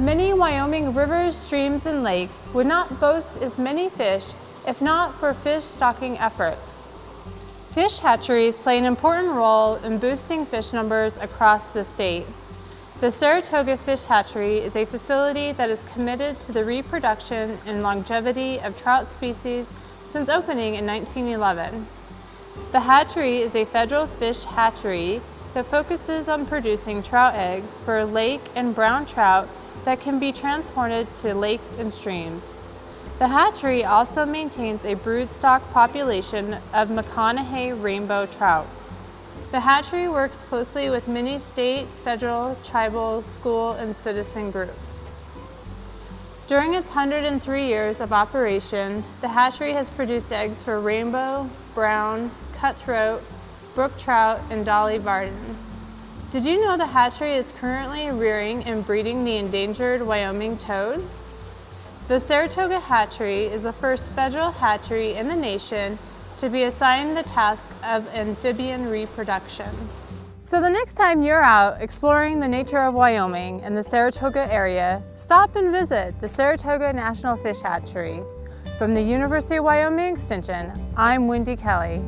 Many Wyoming rivers, streams, and lakes would not boast as many fish if not for fish stocking efforts. Fish hatcheries play an important role in boosting fish numbers across the state. The Saratoga Fish Hatchery is a facility that is committed to the reproduction and longevity of trout species since opening in 1911. The hatchery is a federal fish hatchery that focuses on producing trout eggs for lake and brown trout that can be transported to lakes and streams. The hatchery also maintains a broodstock population of McConaughy rainbow trout. The hatchery works closely with many state, federal, tribal, school, and citizen groups. During its 103 years of operation, the hatchery has produced eggs for rainbow, brown, cutthroat, brook trout, and Dolly Varden. Did you know the hatchery is currently rearing and breeding the endangered Wyoming toad? The Saratoga Hatchery is the first federal hatchery in the nation to be assigned the task of amphibian reproduction. So the next time you're out exploring the nature of Wyoming and the Saratoga area, stop and visit the Saratoga National Fish Hatchery. From the University of Wyoming Extension, I'm Wendy Kelly.